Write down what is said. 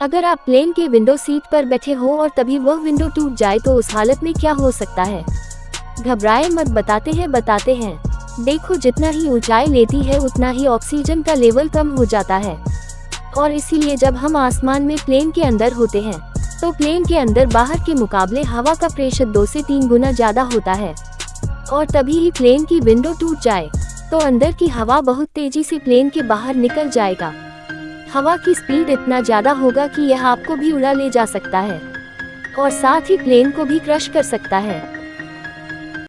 अगर आप प्लेन के विंडो सीट पर बैठे हो और तभी वह विंडो टूट जाए तो उस हालत में क्या हो सकता है? घबराए मत, बताते हैं बताते हैं। देखो, जितना ही ऊंचाई लेती है, उतना ही ऑक्सीजन का लेवल कम हो जाता है। और इसीलिए जब हम आसमान में प्लेन के अंदर होते हैं तो प्लेन के अंदर बाहर के मुकाबले हवा का प्रेशर दो से तीन गुना ज़्यादा होता है। और तभी ही प्लेन की विंडो टूट जाए तो अंदर की हवा बहुत तेज़ी से प्लेन के बाहर निकल जाएगा। हवा की स्पीड इतना ज़्यादा होगा कि यह आपको भी उड़ा ले जा सकता है। और साथ ही प्लेन को भी क्रश कर सकता है।